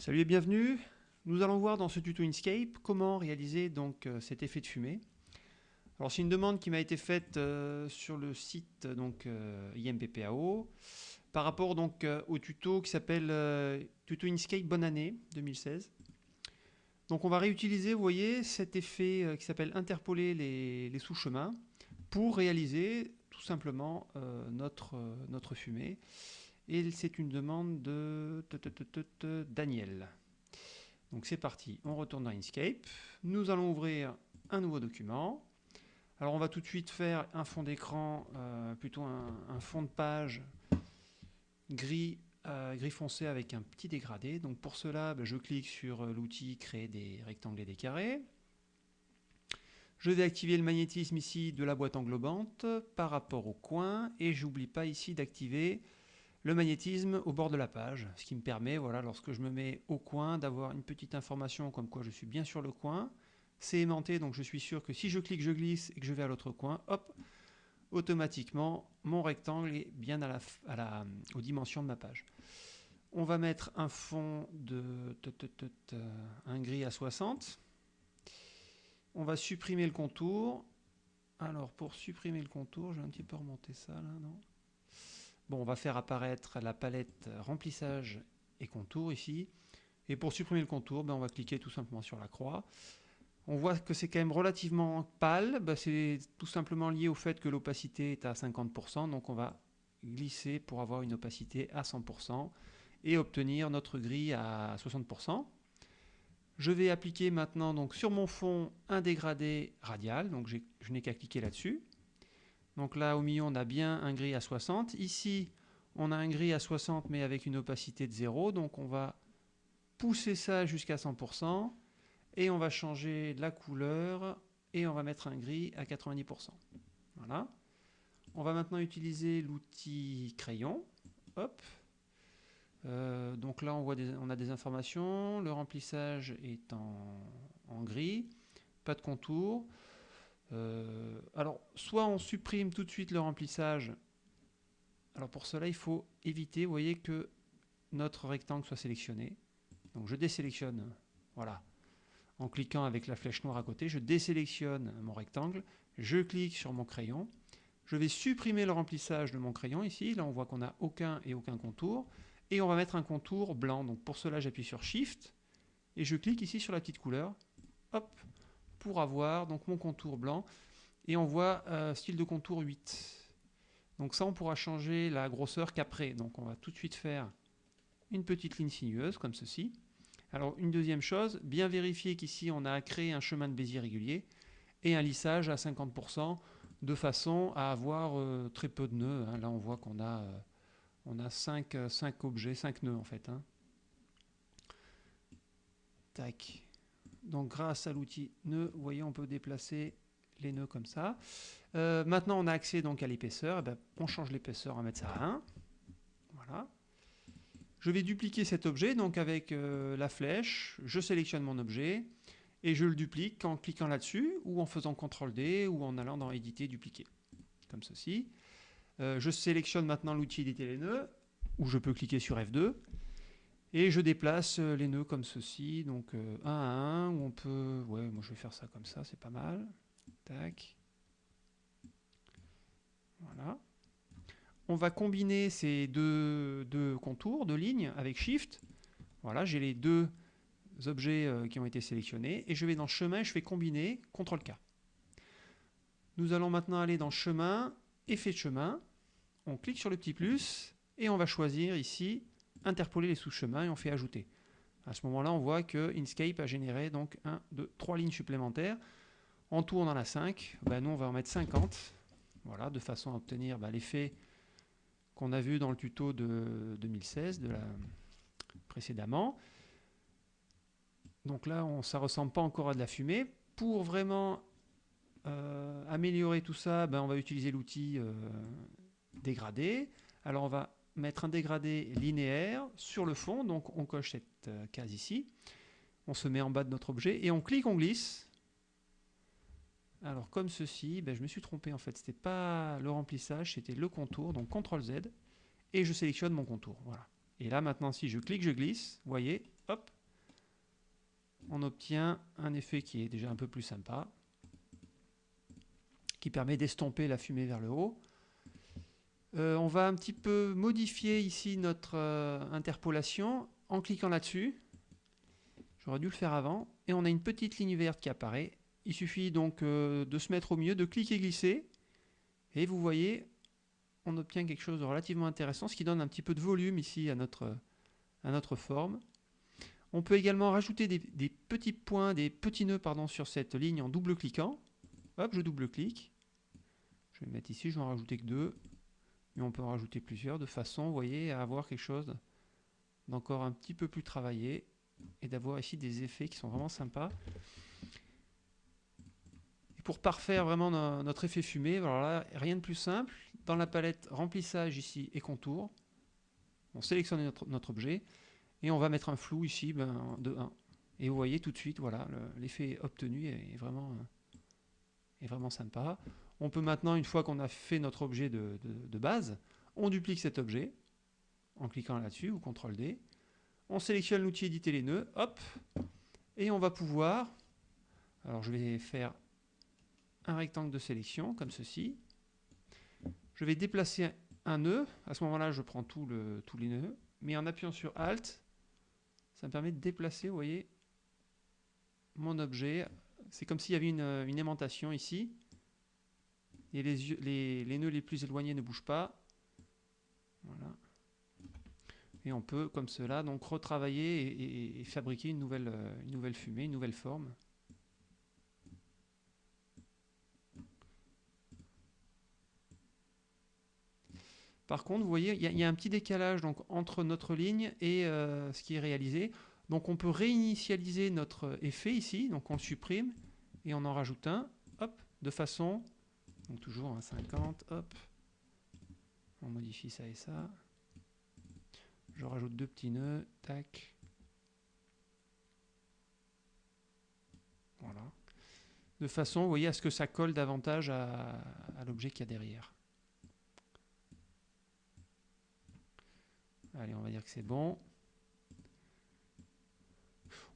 Salut et bienvenue. Nous allons voir dans ce tuto Inkscape comment réaliser donc euh, cet effet de fumée. Alors c'est une demande qui m'a été faite euh, sur le site donc euh, IMPPAO par rapport donc au tuto qui s'appelle tuto Inkscape bonne année 2016. Donc on va réutiliser, voyez, cet effet qui s'appelle interpoler les, sous-chemins pour réaliser tout simplement notre fumée. Et c'est une demande de Daniel. Donc c'est parti, on retourne dans Inkscape. Nous allons ouvrir un nouveau document. Alors on va tout de suite faire un fond d'écran, euh, plutôt un, fond de page gris, euh, gris foncé avec un petit dégradé. Donc pour cela, ben, je clique sur euh, l'outil créer des rectangles et des carrés. Je vais activer le magnétisme ici de la boîte englobante par rapport au coin et j'oublie pas ici d'activer le magnétisme au bord de la page, ce qui me permet, voilà, lorsque je me mets au coin, d'avoir une petite information comme quoi je suis bien sur le coin. C'est aimanté, donc je suis sûr que si je clique, je glisse et que je vais à l'autre coin, hop, automatiquement, mon rectangle est bien à la, aux dimensions de ma page. On va mettre un fond de un gris à 60. On va supprimer le contour. Alors, pour supprimer le contour, je vais un petit peu remonter ça, là, non? On va faire apparaître la palette remplissage et contour ici. Et pour supprimer le contour, ben, on va cliquer tout simplement sur la croix. On voit que c'est quand même relativement pâle. Ben, c'est tout simplement lié au fait que l'opacité est à 50%. Donc on va glisser pour avoir une opacité à 100% et obtenir notre grille à 60%. Je vais appliquer maintenant donc sur mon fond un dégradé radial. Donc je n'ai qu'à cliquer là-dessus. Donc là, au milieu, on a bien un gris à 60. Ici, on a un gris à 60, mais avec une opacité de 0. Donc on va pousser ça jusqu'à 100%. Et on va changer la couleur. Et on va mettre un gris à 90%. Voilà. On va maintenant utiliser l'outil crayon. Hop. Euh, donc là, on, voit on a des informations. Le remplissage est en gris. Pas de contour. Euh, alors, soit on supprime tout de suite le remplissage. Alors pour cela, il faut éviter, voyez, que notre rectangle soit sélectionné. Donc je désélectionne, voilà, en cliquant avec la flèche noire à côté, je désélectionne mon rectangle, je clique sur mon crayon, je vais supprimer le remplissage de mon crayon ici, là on voit qu'on n'a aucun et aucun contour, et on va mettre un contour blanc. Donc pour cela, j'appuie sur Shift, et je clique ici sur la petite couleur, hop, pour avoir donc mon contour blanc. Et on voit euh, style de contour 8. Donc ça, on pourra changer la grosseur qu'après. Donc on va tout de suite faire une petite ligne sinueuse, comme ceci. Alors une deuxième chose, bien vérifier qu'ici on a créé un chemin de Bézier régulier et un lissage à 50% de façon à avoir euh, très peu de nœuds. Hein. Là on voit qu'on a, euh, on a 5, 5, objets, 5 nœuds en fait. Hein. Tac. Donc grâce à l'outil nœud, vous voyez, on peut déplacer les nœuds comme ça. Euh, maintenant, on a accès donc à l'épaisseur. Eh ben, on change l'épaisseur, on va mettre ça à 1. Voilà. Je vais dupliquer cet objet donc avec euh, la flèche. Je sélectionne mon objet et je le duplique en cliquant là-dessus ou en faisant CTRL D ou en allant dans Éditer, dupliquer. Comme ceci. Euh, je sélectionne maintenant l'outil éditer les nœuds ou je peux cliquer sur F2 et je déplace euh, les nœuds comme ceci, donc euh, un à un, on peut... Ouais, moi je vais faire ça comme ça, c'est pas mal. Tac. Voilà. On va combiner ces deux, deux contours, deux lignes, avec Shift. Voilà, j'ai les deux objets euh, qui ont été sélectionnés. Et je vais dans Chemin, je fais Combiner, CTRL-K. Nous allons maintenant aller dans Chemin, Effet de chemin. On clique sur le petit plus, et on va choisir ici interpoler les sous-chemins et on fait ajouter. À ce moment-là, on voit que Inkscape a généré donc 1, 2, 3 lignes supplémentaires. En tout, on en a 5. Ben, nous, on va en mettre 50. Voilà, de façon à obtenir ben, l'effet qu'on a vu dans le tuto de 2016, de la... précédemment. Donc là, on, ça ne ressemble pas encore à de la fumée. Pour vraiment euh, améliorer tout ça, ben, on va utiliser l'outil euh, dégradé. Alors on va mettre un dégradé linéaire sur le fond, donc on coche cette euh, case ici, on se met en bas de notre objet, et on clique, on glisse. Alors comme ceci, ben, je me suis trompé en fait, c'était pas le remplissage, c'était le contour, donc CTRL Z, et je sélectionne mon contour, voilà. Et là, maintenant, si je clique, je glisse, vous voyez, hop, on obtient un effet qui est déjà un peu plus sympa, qui permet d'estomper la fumée vers le haut. Euh, on va un petit peu modifier ici notre euh, interpolation en cliquant là-dessus. J'aurais dû le faire avant. Et on a une petite ligne verte qui apparaît. Il suffit donc euh, de se mettre au milieu, de cliquer glisser. Et vous voyez, on obtient quelque chose de relativement intéressant, ce qui donne un petit peu de volume ici à notre, à notre forme. On peut également rajouter des, petits points, des petits nœuds pardon, sur cette ligne en double-cliquant. Hop, je double-clique. Je vais mettre ici, je vais en rajouter que deux. Mais on peut en rajouter plusieurs de façon, voyez, à avoir quelque chose d'encore un petit peu plus travaillé et d'avoir ici des effets qui sont vraiment sympas. Pour parfaire vraiment notre effet fumé, alors là, rien de plus simple. Dans la palette remplissage ici et contour, on sélectionne notre, objet et on va mettre un flou ici ben, de 1. Et vous voyez tout de suite, voilà, l'effet obtenu est vraiment, est vraiment sympa. On peut maintenant, une fois qu'on a fait notre objet de, base, on duplique cet objet en cliquant là-dessus ou CTRL D. On sélectionne l'outil éditer les nœuds, hop, et on va pouvoir, alors je vais faire un rectangle de sélection comme ceci. Je vais déplacer un nœud, à ce moment-là je prends tous les nœuds, mais en appuyant sur Alt, ça me permet de déplacer, vous voyez, mon objet. C'est comme s'il y avait une, une aimantation ici et les, nœuds les plus éloignés ne bougent pas. Voilà. Et on peut, comme cela, donc retravailler et, fabriquer une nouvelle, euh, une nouvelle fumée, une nouvelle forme. Par contre, vous voyez, il y, a un petit décalage donc, entre notre ligne et euh, ce qui est réalisé. Donc on peut réinitialiser notre effet ici, donc on le supprime et on en rajoute un, hop, de façon donc toujours un 50, hop. On modifie ça et ça. Je rajoute deux petits nœuds, tac. Voilà. De façon, vous voyez, à ce que ça colle davantage à, l'objet qu'il y a derrière. Allez, on va dire que c'est bon.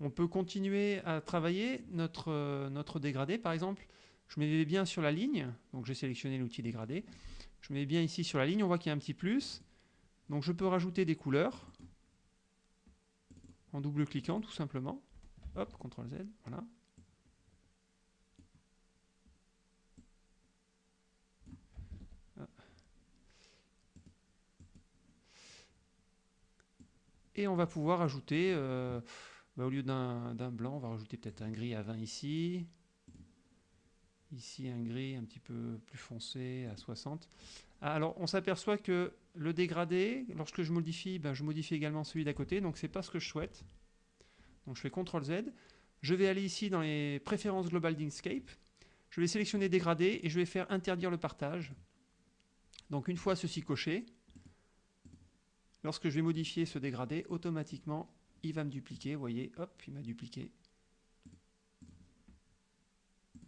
On peut continuer à travailler notre, notre dégradé. Par exemple, je mets bien sur la ligne, donc j'ai sélectionné l'outil dégradé. Je mets bien ici sur la ligne, on voit qu'il y a un petit plus. Donc je peux rajouter des couleurs en double-cliquant tout simplement. Hop, CTRL Z, voilà. Et on va pouvoir ajouter, euh, bah, au lieu d'un blanc, on va rajouter peut-être un gris à 20 ici. Ici, un gris un petit peu plus foncé à 60. Ah, alors, on s'aperçoit que le dégradé, lorsque je modifie, ben, je modifie également celui d'à côté. Donc, ce n'est pas ce que je souhaite. Donc, je fais CTRL Z. Je vais aller ici dans les préférences globales d'Inkscape. Je vais sélectionner dégradé et je vais faire interdire le partage. Donc, une fois ceci coché, lorsque je vais modifier ce dégradé, automatiquement, il va me dupliquer. Vous voyez, hop, il m'a dupliqué.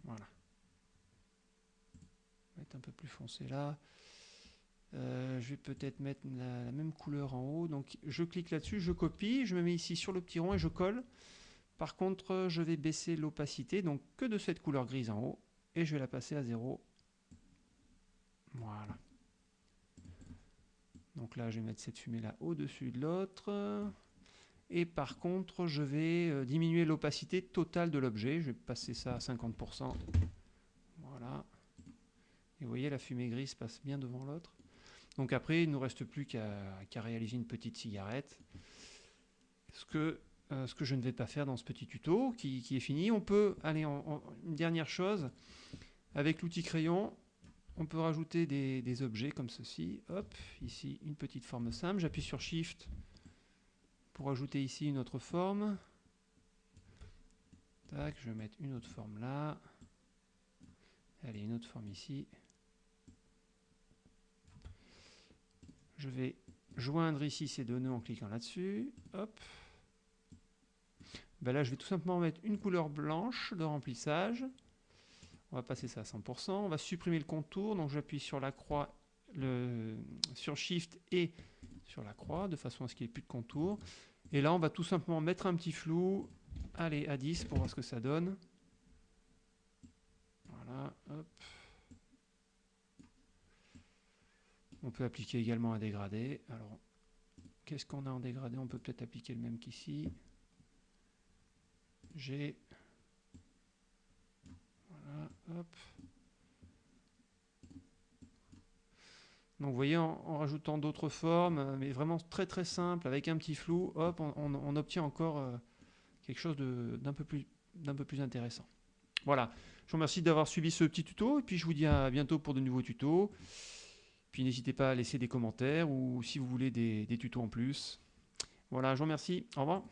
Voilà un peu plus foncé là. Euh, je vais peut-être mettre la, même couleur en haut. Donc je clique là-dessus, je copie, je me mets ici sur le petit rond et je colle. Par contre, je vais baisser l'opacité, donc que de cette couleur grise en haut, et je vais la passer à 0. Voilà. Donc là, je vais mettre cette fumée là au-dessus de l'autre. Et par contre, je vais euh, diminuer l'opacité totale de l'objet. Je vais passer ça à 50%. Voilà. Vous voyez, la fumée grise passe bien devant l'autre. Donc après, il ne nous reste plus qu'à réaliser une petite cigarette. Ce que, euh, ce que je ne vais pas faire dans ce petit tuto qui, est fini. On peut, aller en, une dernière chose, avec l'outil crayon, on peut rajouter des, objets comme ceci. Hop, ici, une petite forme simple. J'appuie sur Shift pour ajouter ici une autre forme. Tac, je vais mettre une autre forme là. Allez, une autre forme ici. Je vais joindre ici ces deux nœuds en cliquant là-dessus. Hop. Ben là, je vais tout simplement mettre une couleur blanche de remplissage. On va passer ça à 100%. On va supprimer le contour. Donc j'appuie sur la croix, sur Shift et sur la croix, de façon à ce qu'il n'y ait plus de contour. Et là, on va tout simplement mettre un petit flou, allez, à 10 pour voir ce que ça donne. Voilà, hop. On peut appliquer également un dégradé. Alors, qu'est-ce qu'on a en dégradé? On peut peut-être appliquer le même qu'ici. J'ai... Voilà, hop. Donc vous voyez, en, rajoutant d'autres formes, euh, mais vraiment très très simple, avec un petit flou, hop, on, obtient encore euh, quelque chose d'un peu, peu plus intéressant. Voilà, je vous remercie d'avoir suivi ce petit tuto, et puis je vous dis à bientôt pour de nouveaux tutos. Puis n'hésitez pas à laisser des commentaires, ou si vous voulez des, tutos en plus. Voilà, je vous remercie, au revoir.